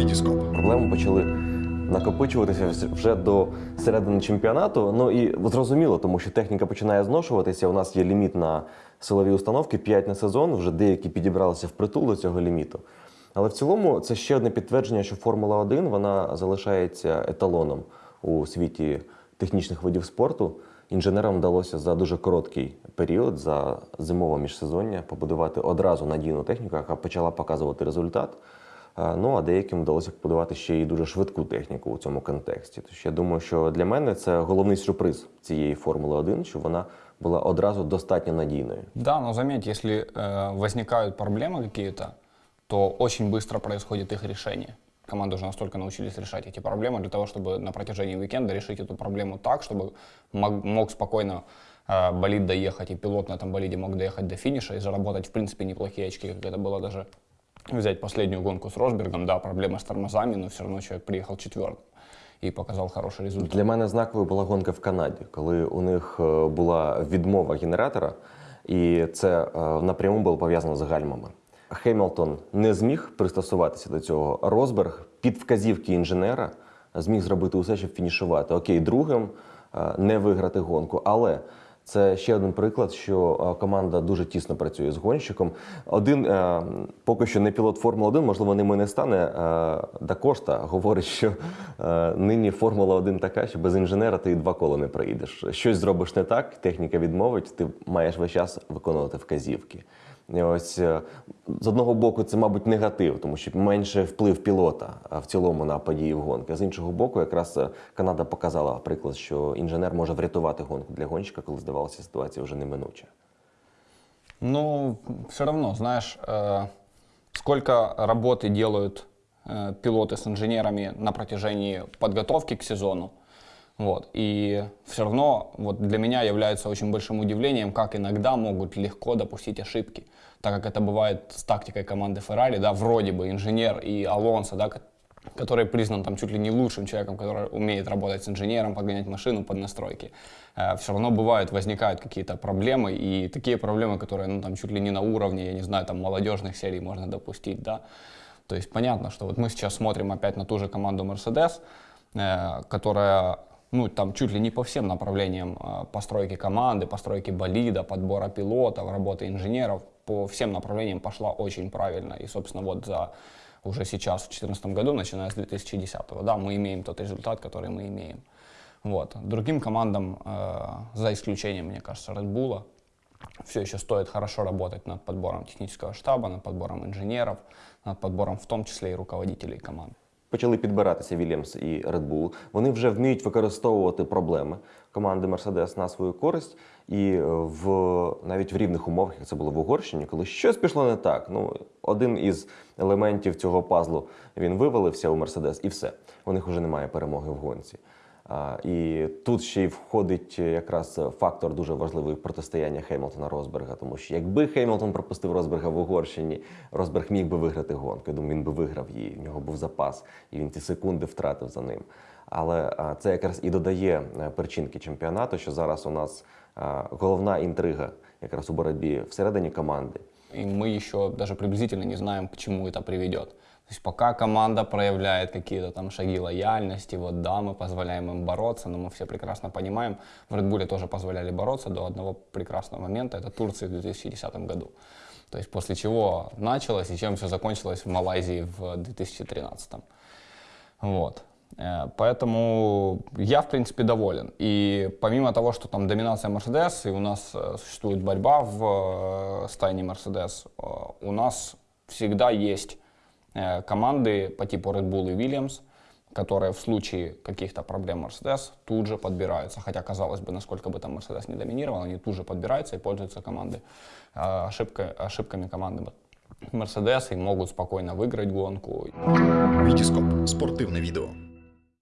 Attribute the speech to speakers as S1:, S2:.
S1: Вітіскоп.
S2: Проблеми почали накопичуватися вже до середини чемпіонату. Ну і зрозуміло, тому що техніка починає зношуватися. У нас є ліміт на силові установки 5 на сезон. Вже деякі підібралися впритул до цього ліміту. Але в цілому це ще одне підтвердження, що Формула 1 вона залишається еталоном у світі технічних видів спорту. Інженерам вдалося за дуже короткий період, за зимове міжсезоння, побудувати одразу надійну техніку, яка почала показувати результат. Е, Ну а деяким вдалося побудувати ще й дуже швидку техніку у цьому контексті. Тож я думаю, що для мене це головний сюрприз цієї Формули 1, що вона була одразу достатньо надійною.
S3: Да, но заметь, если э, возникают проблемы какие-то, то очень быстро происходит их решение. Команды уже настолько научились решать эти проблемы для того, чтобы на протяжении уикенда решить эту проблему так, чтобы мог, мог спокойно э, болид доехать, и пилот на этом болиде мог доехать до финиша и заработать, в принципе, неплохие очки, как это было даже взять последнюю гонку с Росбергом. Да, проблема с тормозами, но все равно человек приехал четвертым и показал хороший результат.
S2: Для мене знаковою була гонка в Канаді, коли у них е, була відмова генератора, і це е, напряму було пов'язано з гальмами. Хемілтон не зміг пристосуватися до цього. Росберг під вказівки інженера зміг зробити усе, щоб фінішувати. Окей, другим е, не виграти гонку, але. Це ще один приклад, що е, команда дуже тісно працює з гонщиком. Один е, поки що не пілот Формули 1, можливо, ними не стане. Е, Дакошта говорить, що нині Формула 1 така, що без інженера ти і два кола не проїдеш. Щось зробиш не так, техніка відмовить, ти маєш весь час виконувати вказівки. І ось е, з одного боку, це, мабуть, негатив, тому що менше вплив пілота а, в цілому на події в гонки. З іншого боку, якраз е, Канада показала приклад, що інженер може врятувати гонку для гонщика, коли здавалося, ситуація вже неминуча.
S3: Ну, все равно, знаешь, э, сколько работы делают э, пилоты с инженерами на протяжении подготовки к сезону. Вот. И все равно вот для меня является очень большим удивлением, как иногда могут легко допустить ошибки. Так как это бывает с тактикой команды Феррари, да, вроде бы инженер и Алонсо, да, ко- который признан там чуть ли не лучшим человеком, который умеет работать с инженером, подгонять машину под настройки. все равно бывают, возникают какие-то проблемы, и такие проблемы, которые, ну, там, чуть ли не на уровне, я не знаю, там, молодежных серий можно допустить, да. То есть понятно, что вот мы сейчас смотрим опять на ту же команду Mercedes, э, которая, ну, там, чуть ли не по всем направлениям э, постройки команды, постройки болида, подбора пилотов, работы инженеров, по всем направлениям пошла очень правильно. И, собственно, вот за уже сейчас, в 2014 году, начиная с 2010, да, мы имеем тот результат, который мы имеем. Вот. Другим командам, э, за исключением, мне кажется, Red Bull, все еще стоит хорошо работать над подбором технического штаба, над подбором инженеров, над подбором в том числе и руководителей команд.
S2: Почали підбиратися Вільямс і Red Bull. Вони вже вміють використовувати проблеми команди Mercedes на свою користь, і е, в навіть в рівних умовах, як це було в Угорщині, коли щось пішло не так. Ну один із елементів цього пазлу він вивалився у Mercedes, і все. У них вже немає перемоги в гонці. І тут ще й входить якраз фактор дуже важливий протистояння Хеймлтона Росберга, тому що якби Хеймлтон пропустив Росберга в Угорщині, Росберг міг би виграти гонку. Я думаю, він би виграв її. В нього був запас, і він ці секунди втратив за ним. Але це якраз і додає е, перчинки чемпіонату, що зараз у нас головна інтрига якраз у боротьбі всередині команди.
S3: И мы еще даже приблизительно не знаем, к чему это приведет. То есть пока команда проявляет какие-то там шаги лояльности, вот да, мы позволяем им бороться, но мы все прекрасно понимаем, в Red Bull тоже позволяли бороться до одного прекрасного момента, это Турция в 2010 году. То есть после чего началось и чем все закончилось в Малайзии в 2013. Вот. Э, Поэтому я, в принципе, доволен. И помимо того, что там доминация Mercedes, и у нас э, существует борьба в э, стайне Mercedes, у нас всегда есть команды по типу Red Bull и Williams, которые в случае каких-то проблем Mercedes тут же подбираются. Хотя, казалось бы, насколько бы там Mercedes не доминировал, они тут же подбираются и пользуются команды, э, ошибка- ошибками команды Mercedes и могут спокойно выиграть гонку.
S1: Вітіскоп. Спортивне відео.